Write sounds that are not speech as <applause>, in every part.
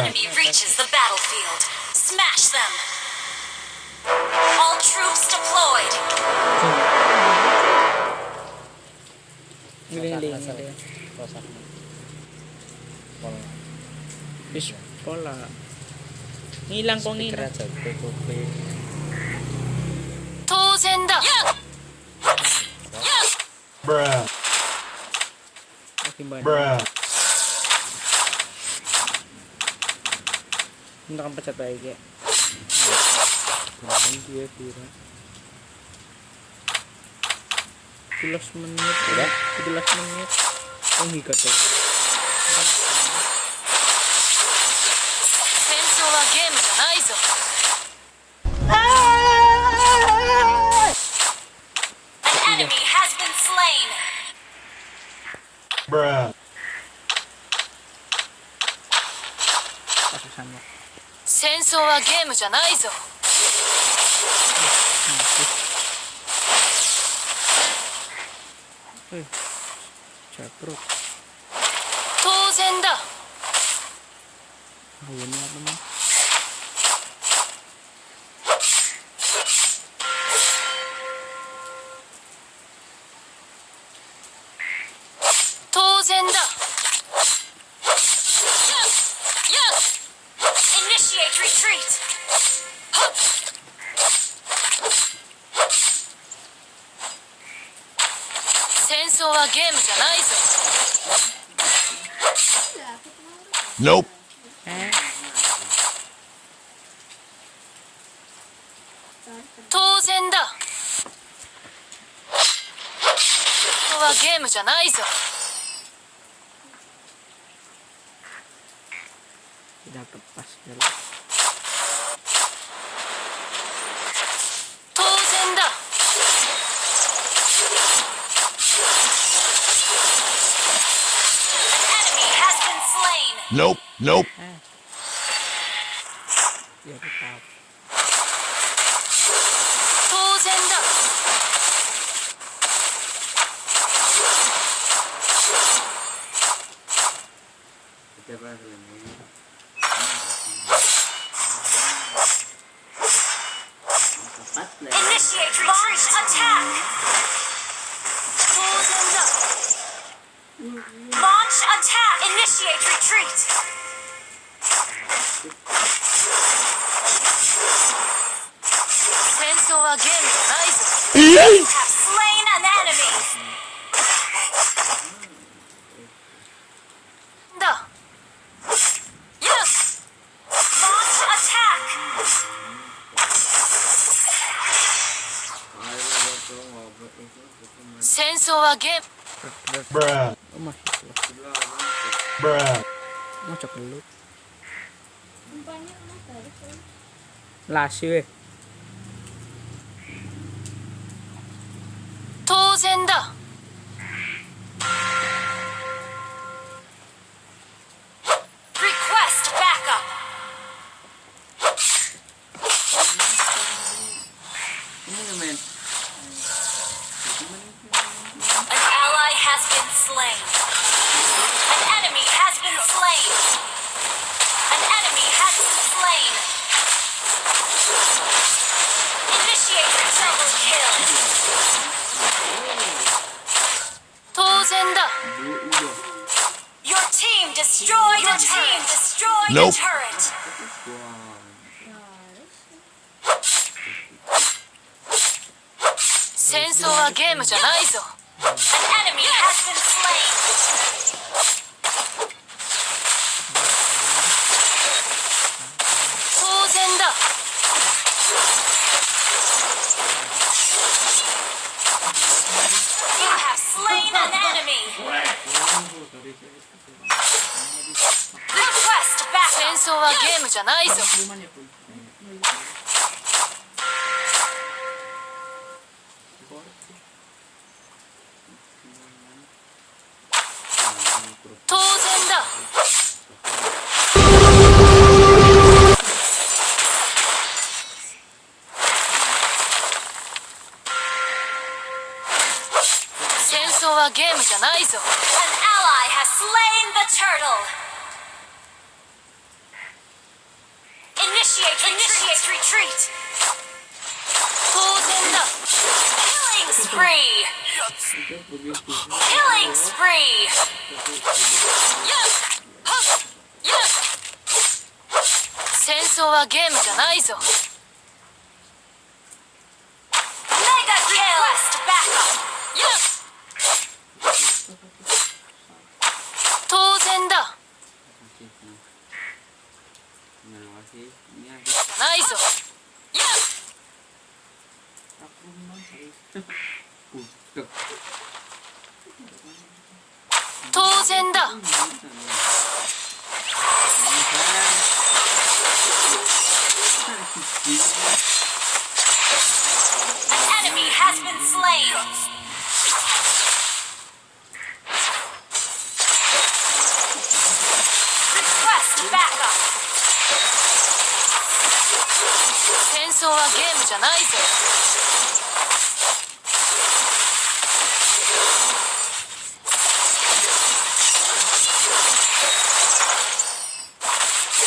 enemy reaches the battlefield, smash them! All troops deployed! Giling-giling nila yan. Rosak na. Wala. Fish pala. Ngilang ko Speaker ngila. aja, tutupi. 当然だ Bruh. Aking ba? Bruh. Untuk pecat baik ya. Jangan dia kira. 11 menit udah 11 menit oh iya, my god An. Bruh. 戦争はゲームじゃないぞ。当然だ。当然だ。戦争はゲームじゃないぞ。Nope. 当然だ。ここはゲームじゃないぞ. slain. Nope, nope. End up. Initiate attack. End up. Launch attack. Initiate retreat! Sensor again, Isaac. you have slain an enemy. Yes. Launch attack. Sensor again. Bruh. Oh my. Bruh. Much of the loot. Là siêu. Tozenda. destroyed Your team destroyed Nope. a turret. Sensor はゲームじゃないぞ An enemy has been slain. 当然だ You have slain an enemy. 争はゲームじゃないぞ。当然だ。戦争はゲームじゃないぞ。An ally has slain the turtle. Initiate Initiate retreat. 当然だ Killing spree. Killing spree. Yes. Yes. 戦争はゲームじゃないぞ Enemy has been slain!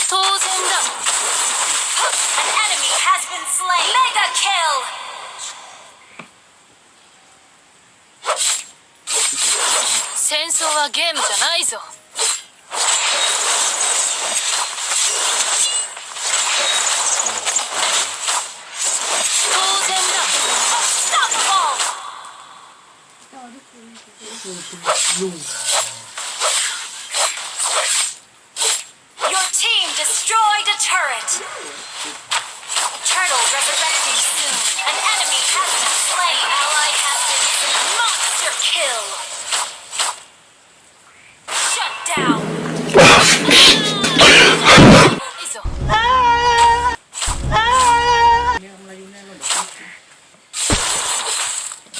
当然だ An enemy has been slain! Mega kill! 戦争はゲームじゃないぞ当然だ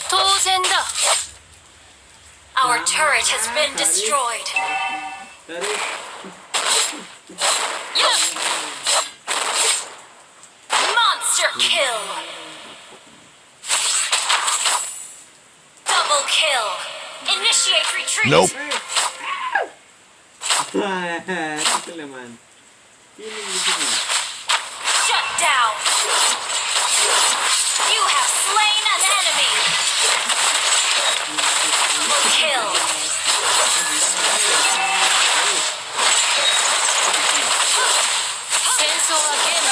当然だ Our turret has been destroyed. Dari. Yeah. Monster kill. Double kill. Initiate retreat. Nope. Ito naman. Feeling dito mo. Shut down. You have slain an enemy. Kill.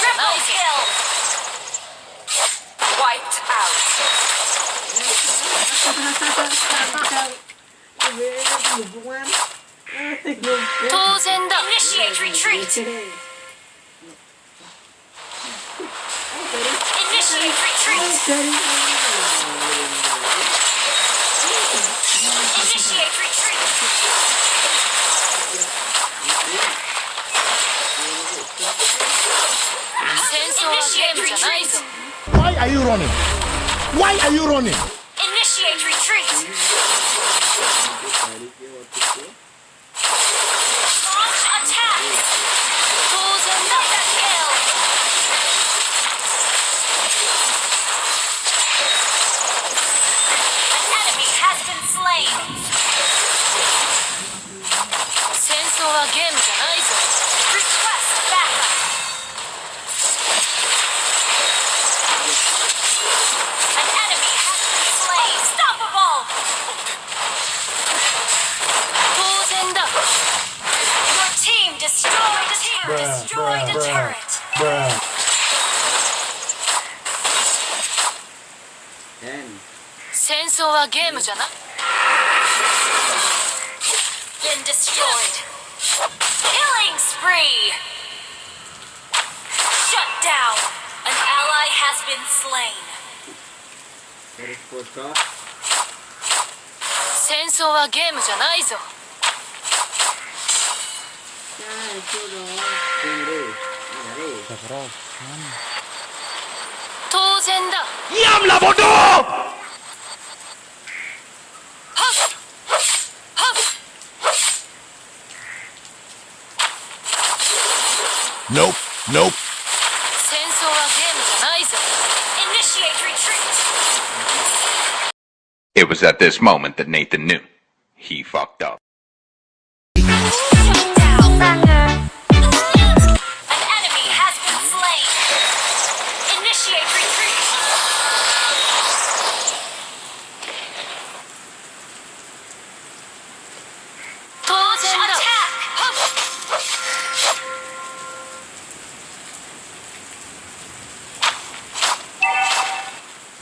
Triple kill. Wiped out. <laughs> Initiate retreat. Initiate retreat. Initiate retreat. Initiate retreat. Why are you running? Why are you running? Initiate retreat. じゃな Been destroyed. Killing spree. Shut down. An ally has been slain. Dari po ka. 戦争はゲームじゃないぞ Yan, puro. Bodo! Nope, nope. Initiate retreat. It was at this moment that Nathan knew. He fucked up.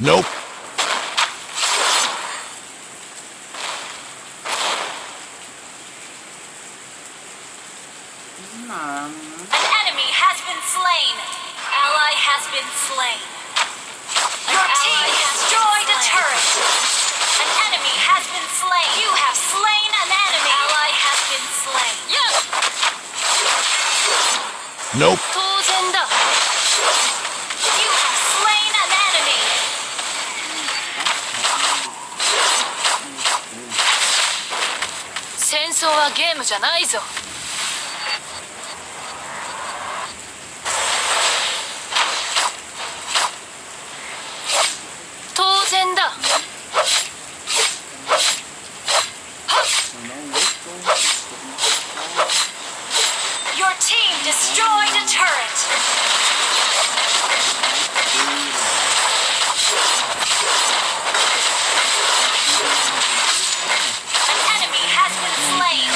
Nope. Ma'am. An enemy has been slain. Ally has been slain. Your team destroyed a turret. An enemy has been slain. You have slain an enemy. Ally has been slain. Yes. Nope. ゲームじゃないぞ。当然だ Your team destroyed a turret. An enemy has been slain.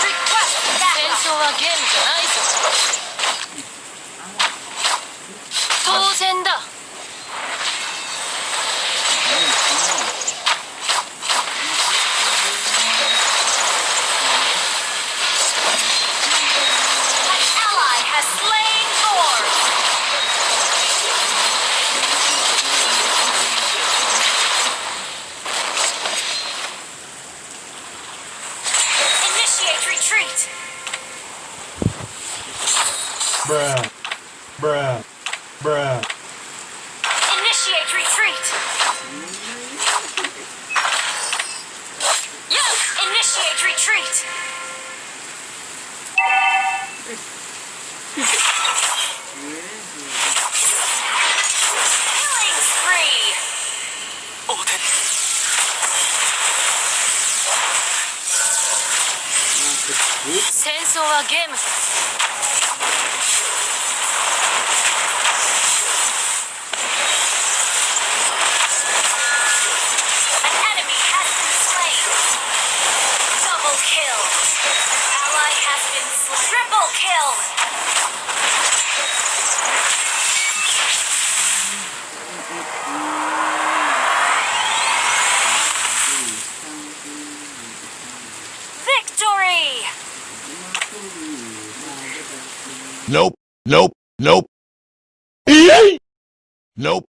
Request 戦争はゲームじゃないぞ当然だ An ally has slain Thor. Initiate retreat. Bruh. Bruh. Bruh. Initiate retreat. Yes. Initiate retreat. Killing spree. 戦争はゲームだ An enemy has been slain. Double kill. Ally has been slain. Triple kill. Victory! Nope. Nope. Nope. Yay! Nope.